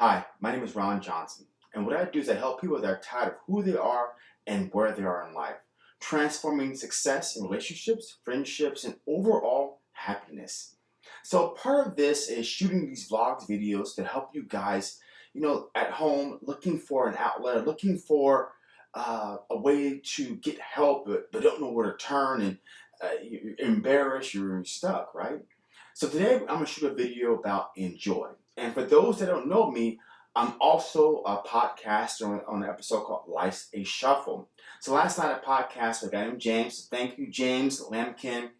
Hi, my name is Ron Johnson, and what I do is I help people that are tired of who they are and where they are in life, transforming success in relationships, friendships, and overall happiness. So part of this is shooting these vlogs videos to help you guys, you know, at home looking for an outlet, looking for uh, a way to get help, but, but don't know where to turn and uh, you're embarrassed, you're stuck, right? So today I'm going to shoot a video about enjoy. And for those that don't know me, I'm also a podcaster on, on an episode called Life's a Shuffle. So last night a podcast with a guy named James. Thank you, James Lamkin.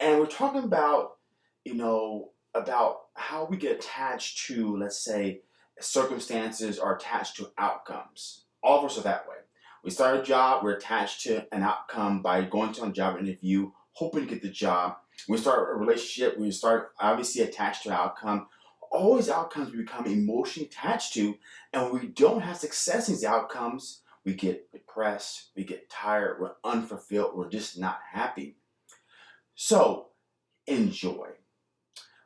And we're talking about, you know, about how we get attached to, let's say, circumstances are attached to outcomes. All of us are that way. We start a job, we're attached to an outcome by going to a job interview, hoping to get the job. We start a relationship, we start obviously attached to outcome. All these outcomes we become emotionally attached to, and when we don't have success in these outcomes, we get depressed, we get tired, we're unfulfilled, we're just not happy. So, enjoy.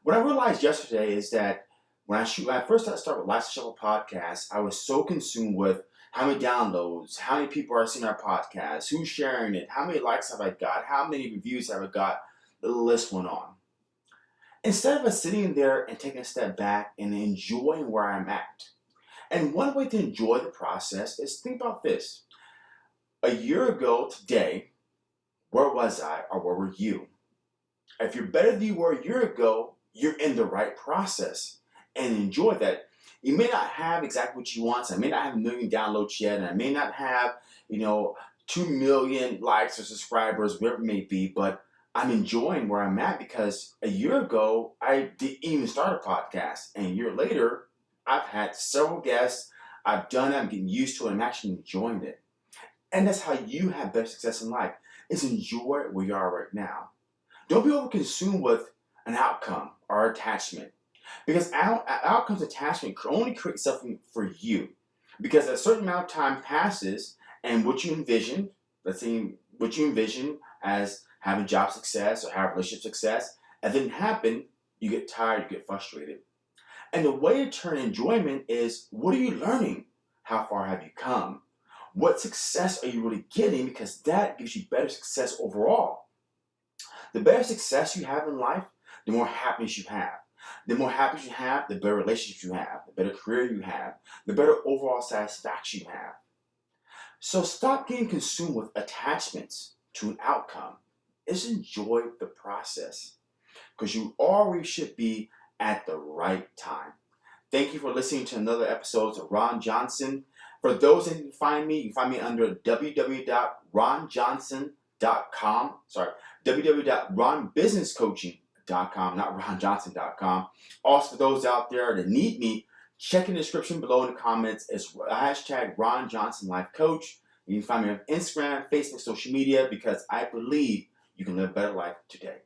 What I realized yesterday is that when I shoot, when I first started with Shuffle podcast, I was so consumed with how many downloads, how many people are seeing our podcast, who's sharing it, how many likes have I got, how many reviews have I got, the list went on. Instead of us sitting there and taking a step back and enjoying where I'm at. And one way to enjoy the process is think about this. A year ago today, where was I or where were you? If you're better than you were a year ago, you're in the right process and enjoy that. You may not have exactly what you want. So I may not have a million downloads yet, and I may not have, you know, two million likes or subscribers, whatever it may be, but I'm enjoying where I'm at because a year ago, I didn't even start a podcast. And a year later, I've had several guests. I've done it. I'm getting used to it. I'm actually enjoying it. And that's how you have better success in life, is enjoy where you are right now. Don't be overconsumed with an outcome or attachment. Because out, outcomes attachment only creates something for you. Because a certain amount of time passes and what you envision, let's say what you envision as having job success or having relationship success, and then happen, you get tired, you get frustrated. And the way to turn enjoyment is what are you learning? How far have you come? What success are you really getting? Because that gives you better success overall. The better success you have in life, the more happiness you have. The more happiness you have, the better relationships you have, the better career you have, the better overall satisfaction you have. So stop getting consumed with attachments to an outcome. Just enjoy the process because you always should be at the right time. Thank you for listening to another episode of Ron Johnson. For those that can find me, you find me under www.ronjohnson.com. Sorry, www.ronbusinesscoaching.com ronjohnson.com, not ronjohnson.com. Also, for those out there that need me, check in the description below in the comments. It's hashtag Ron Johnson Life Coach. You can find me on Instagram, Facebook, social media because I believe you can live a better life today.